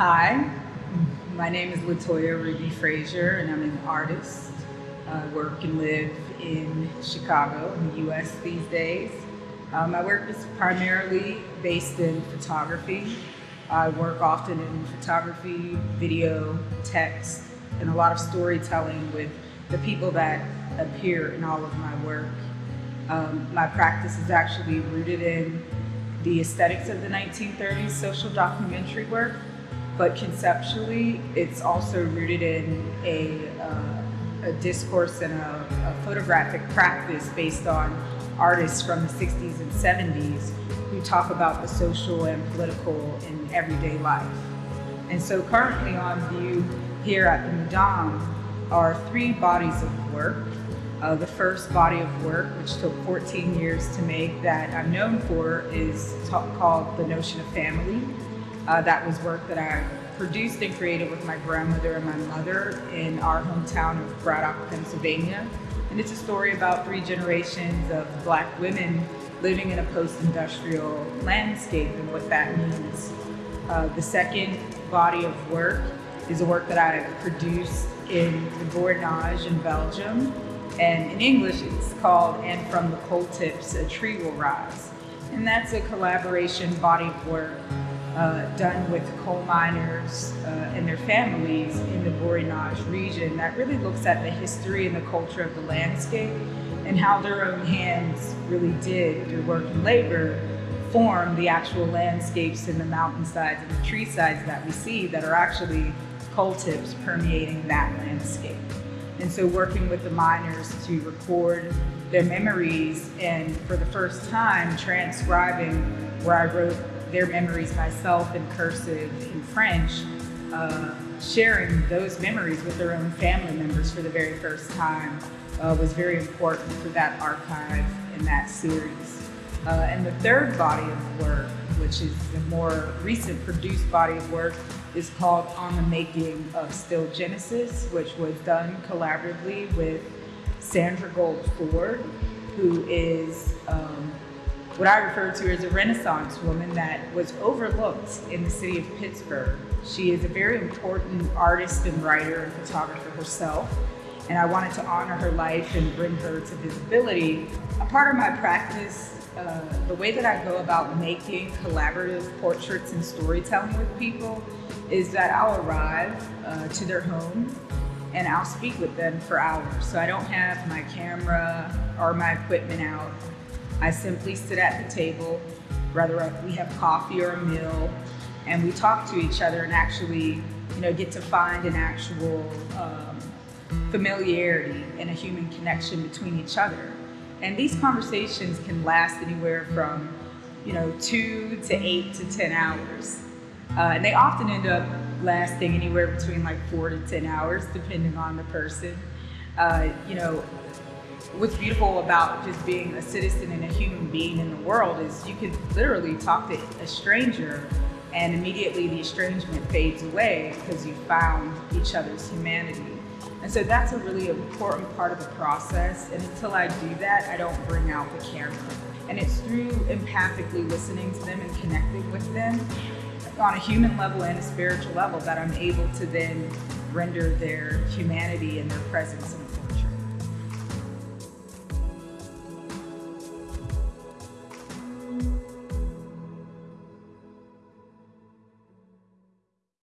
Hi, my name is Latoya Ruby Frazier, and I'm an artist. I work and live in Chicago, in the US these days. Um, my work is primarily based in photography. I work often in photography, video, text, and a lot of storytelling with the people that appear in all of my work. Um, my practice is actually rooted in the aesthetics of the 1930s social documentary work, but conceptually, it's also rooted in a, uh, a discourse and a, a, photographic practice based on artists from the 60s and 70s who talk about the social and political in everyday life. And so currently on view here at the Mudam are three bodies of work uh, the first body of work, which took 14 years to make, that I'm known for is called The Notion of Family. Uh, that was work that I produced and created with my grandmother and my mother in our hometown of Braddock, Pennsylvania. And it's a story about three generations of black women living in a post-industrial landscape and what that means. Uh, the second body of work is a work that I produced in the Borinage in Belgium and in English, it's called And From the Coal Tips, A Tree Will Rise. And that's a collaboration body of work uh, done with coal miners uh, and their families in the Borinage region that really looks at the history and the culture of the landscape and how their own hands really did, through work and labor, form the actual landscapes and the mountainsides and the tree sides that we see that are actually coal tips permeating that landscape. And so working with the miners to record their memories and for the first time transcribing where I wrote their memories myself in cursive in French, uh, sharing those memories with their own family members for the very first time uh, was very important for that archive in that series. Uh, and the third body of work, which is the more recent produced body of work, is called On the Making of Steel Genesis, which was done collaboratively with Sandra Gould Ford, who is um, what I refer to as a Renaissance woman that was overlooked in the city of Pittsburgh. She is a very important artist and writer and photographer herself, and I wanted to honor her life and bring her to visibility. A part of my practice uh, the way that I go about making collaborative portraits and storytelling with people is that I'll arrive uh, to their home and I'll speak with them for hours. So I don't have my camera or my equipment out. I simply sit at the table, whether we have coffee or a meal, and we talk to each other and actually you know, get to find an actual um, familiarity and a human connection between each other. And these conversations can last anywhere from, you know, two to eight to 10 hours. Uh, and they often end up lasting anywhere between like four to 10 hours, depending on the person. Uh, you know, what's beautiful about just being a citizen and a human being in the world is you can literally talk to a stranger and immediately the estrangement fades away because you found each other's humanity. And so that's a really important part of the process. And until I do that, I don't bring out the camera. And it's through empathically listening to them and connecting with them on a human level and a spiritual level that I'm able to then render their humanity and their presence